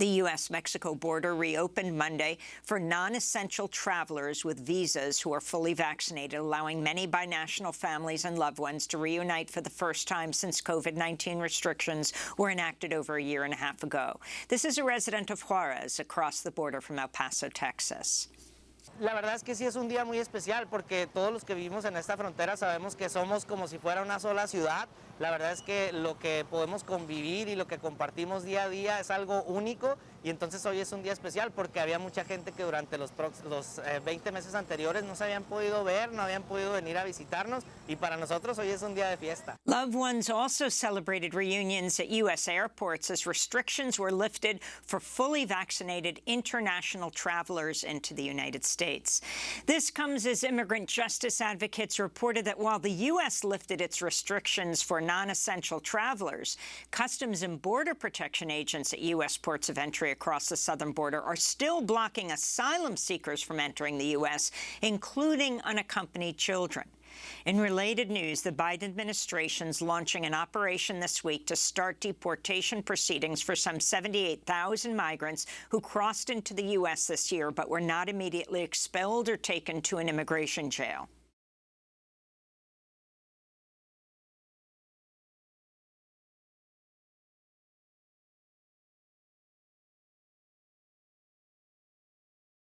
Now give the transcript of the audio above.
The U.S.-Mexico border reopened Monday for non-essential travelers with visas who are fully vaccinated, allowing many binational families and loved ones to reunite for the first time since COVID-19 restrictions were enacted over a year and a half ago. This is a resident of Juarez across the border from El Paso, Texas. La verdad es que sí es un día muy especial porque todos los que vivimos en esta frontera sabemos que somos como si fuera una sola ciudad. La verdad es que lo que podemos convivir y lo que compartimos día a día es algo único y entonces hoy es un día especial porque había mucha gente que durante los, los 20 eh, meses anteriores no se habían podido ver, no habían podido venir a visitarnos y para nosotros hoy es un día de fiesta. Loved ones also celebrated reunions at U.S. airports as restrictions were lifted for fully vaccinated international travelers into the United States. This comes as immigrant justice advocates reported that while the U.S. lifted its restrictions for non-essential travelers, Customs and Border Protection agents at U.S. ports of entry across the southern border are still blocking asylum seekers from entering the U.S., including unaccompanied children. In related news, the Biden administration's launching an operation this week to start deportation proceedings for some 78,000 migrants who crossed into the U.S. this year but were not immediately expelled or taken to an immigration jail.